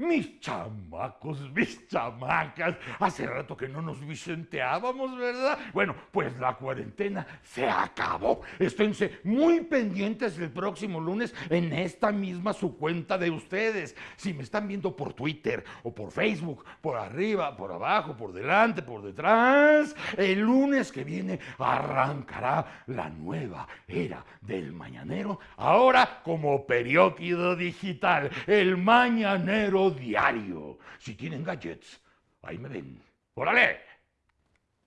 mis chamacos, mis chamacas. Hace rato que no nos vicenteábamos, ¿verdad? Bueno, pues la cuarentena se acabó. Esténse muy pendientes el próximo lunes en esta misma su cuenta de ustedes. Si me están viendo por Twitter o por Facebook, por arriba, por abajo, por delante, por detrás, el lunes que viene arrancará la nueva era del mañanero, ahora como periódico digital, el mañanero diario. Si tienen gadgets, ahí me ven. ¡Órale!